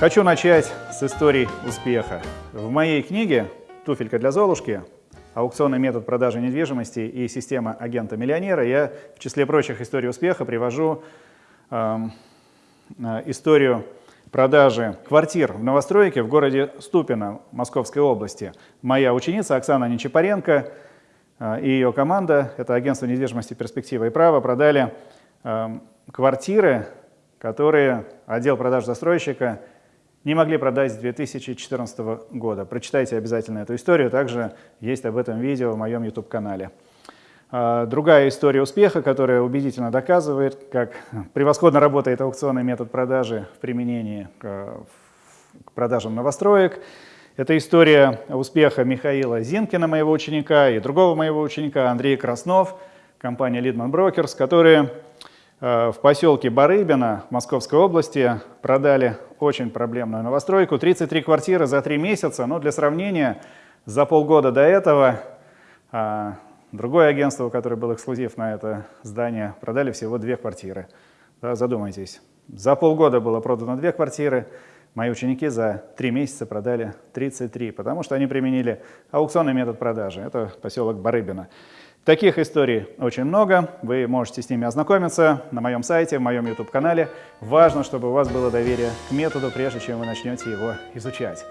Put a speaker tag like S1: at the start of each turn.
S1: Хочу начать с истории успеха. В моей книге «Туфелька для Золушки. Аукционный метод продажи недвижимости и система агента-миллионера» я в числе прочих историй успеха привожу э, историю продажи квартир в новостройке в городе Ступино Московской области. Моя ученица Оксана Нечапаренко э, и ее команда, это агентство недвижимости «Перспектива и право», продали э, квартиры, которые отдел продаж застройщика не могли продать с 2014 года. Прочитайте обязательно эту историю, также есть об этом видео в моем YouTube-канале. А, другая история успеха, которая убедительно доказывает, как превосходно работает аукционный метод продажи в применении к продажам новостроек. Это история успеха Михаила Зинкина, моего ученика, и другого моего ученика, Андрея Краснов, компания Lidman Brokers, которые в поселке Барыбино Московской области продали очень проблемную новостройку. 33 квартиры за 3 месяца. Но для сравнения, за полгода до этого а, другое агентство, которое было эксклюзив на это здание, продали всего две квартиры. Да, задумайтесь. За полгода было продано две квартиры. Мои ученики за три месяца продали 33, потому что они применили аукционный метод продажи. Это поселок Барыбино. Таких историй очень много, вы можете с ними ознакомиться на моем сайте, в моем YouTube-канале. Важно, чтобы у вас было доверие к методу, прежде чем вы начнете его изучать.